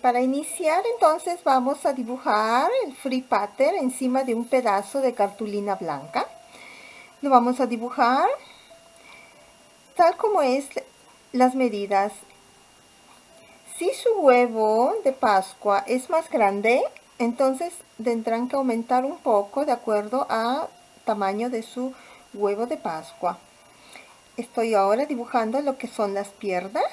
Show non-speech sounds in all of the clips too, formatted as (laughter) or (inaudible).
Para iniciar entonces vamos a dibujar el free pattern encima de un pedazo de cartulina blanca. Lo vamos a dibujar tal como es las medidas. Si su huevo de Pascua es más grande, entonces tendrán que aumentar un poco de acuerdo a tamaño de su huevo de Pascua. Estoy ahora dibujando lo que son las piernas.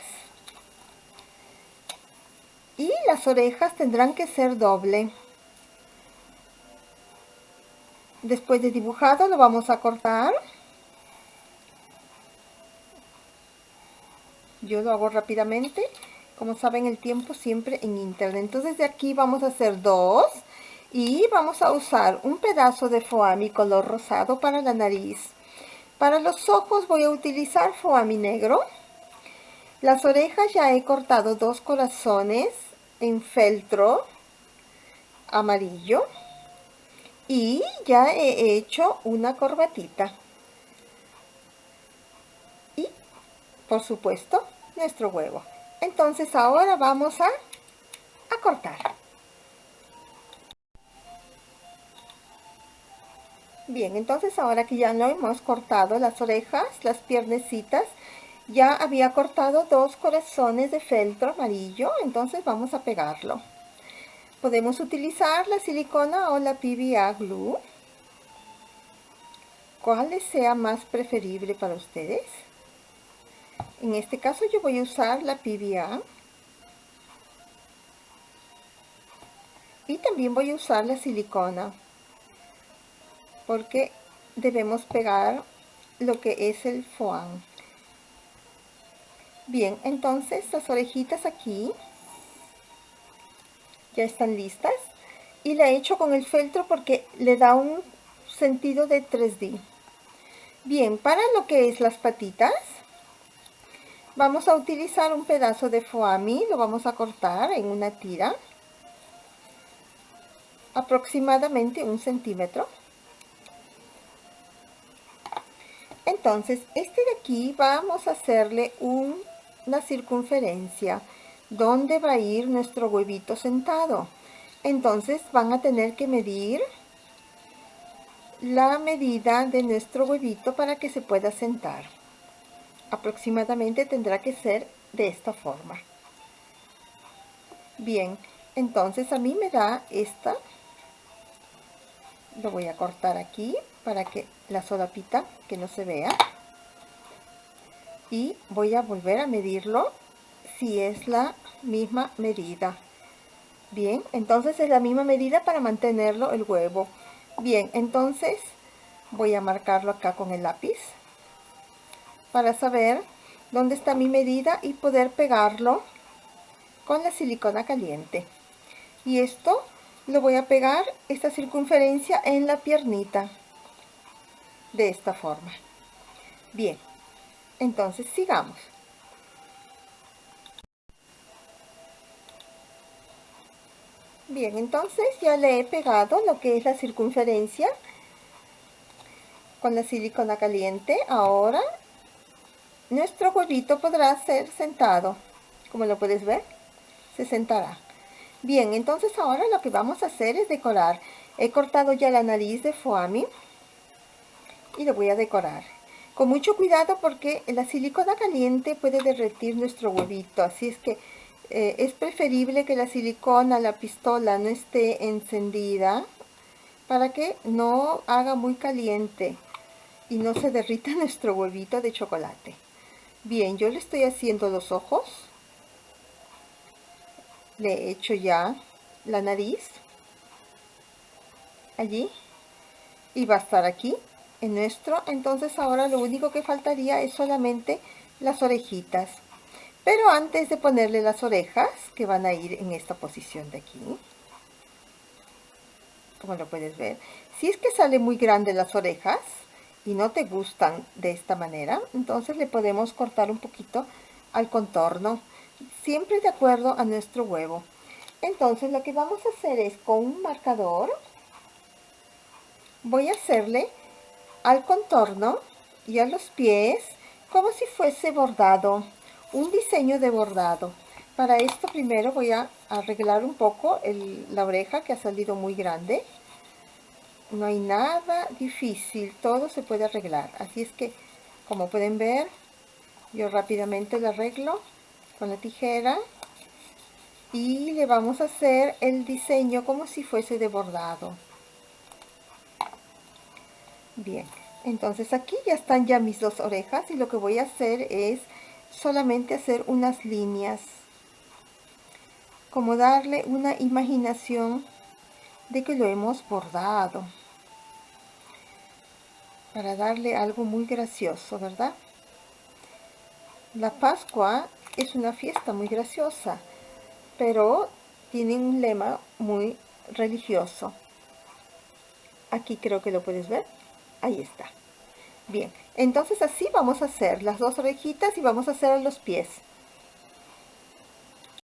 Y las orejas tendrán que ser doble. Después de dibujado lo vamos a cortar. Yo lo hago rápidamente. Como saben el tiempo siempre en internet. Entonces de aquí vamos a hacer dos. Y vamos a usar un pedazo de foami color rosado para la nariz. Para los ojos voy a utilizar foami negro. Las orejas ya he cortado dos corazones en feltro amarillo. Y ya he hecho una corbatita. Y, por supuesto, nuestro huevo. Entonces ahora vamos a, a cortar. Bien, entonces ahora que ya lo hemos cortado las orejas, las piernecitas, ya había cortado dos corazones de feltro amarillo, entonces vamos a pegarlo. Podemos utilizar la silicona o la PVA glue. ¿Cuál les sea más preferible para ustedes? En este caso yo voy a usar la PVA. Y también voy a usar la silicona porque debemos pegar lo que es el foam. Bien, entonces las orejitas aquí ya están listas y la he hecho con el feltro porque le da un sentido de 3D. Bien, para lo que es las patitas, vamos a utilizar un pedazo de foami, lo vamos a cortar en una tira, aproximadamente un centímetro. Entonces, este de aquí vamos a hacerle una circunferencia donde va a ir nuestro huevito sentado. Entonces van a tener que medir la medida de nuestro huevito para que se pueda sentar. Aproximadamente tendrá que ser de esta forma. Bien, entonces a mí me da esta. Lo voy a cortar aquí para que la solapita que no se vea y voy a volver a medirlo si es la misma medida. Bien entonces es la misma medida para mantenerlo el huevo. Bien entonces voy a marcarlo acá con el lápiz para saber dónde está mi medida y poder pegarlo con la silicona caliente. Y esto lo voy a pegar esta circunferencia en la piernita de esta forma. Bien, entonces sigamos. Bien, entonces ya le he pegado lo que es la circunferencia con la silicona caliente. Ahora nuestro huevito podrá ser sentado. Como lo puedes ver, se sentará. Bien, entonces ahora lo que vamos a hacer es decorar. He cortado ya la nariz de foami y lo voy a decorar. Con mucho cuidado porque la silicona caliente puede derretir nuestro huevito, así es que eh, es preferible que la silicona, la pistola no esté encendida para que no haga muy caliente y no se derrita (laughs) nuestro huevito de chocolate. Bien, yo le estoy haciendo los ojos. Le he hecho ya la nariz. Allí. Y va a estar aquí nuestro entonces ahora lo único que faltaría es solamente las orejitas. Pero antes de ponerle las orejas que van a ir en esta posición de aquí como lo puedes ver si es que sale muy grande las orejas y no te gustan de esta manera entonces le podemos cortar un poquito al contorno siempre de acuerdo a nuestro huevo. Entonces lo que vamos a hacer es con un marcador voy a hacerle al contorno y a los pies como si fuese bordado, un diseño de bordado. Para esto primero voy a arreglar un poco la oreja que ha salido muy grande. No hay nada difícil, todo se puede arreglar. Así es que, como pueden ver, yo rápidamente lo arreglo con la tijera. Y le vamos a hacer el diseño como si fuese de bordado. Bien, entonces aquí ya están ya mis dos orejas y lo que voy a hacer es solamente hacer unas líneas como darle una imaginación de que lo hemos bordado para darle algo muy gracioso, ¿verdad? La Pascua es una fiesta muy graciosa, pero tiene un lema muy religioso. Aquí creo que lo puedes ver. Ahí está. Bien, entonces así vamos a hacer las dos orejitas y vamos a hacer los pies.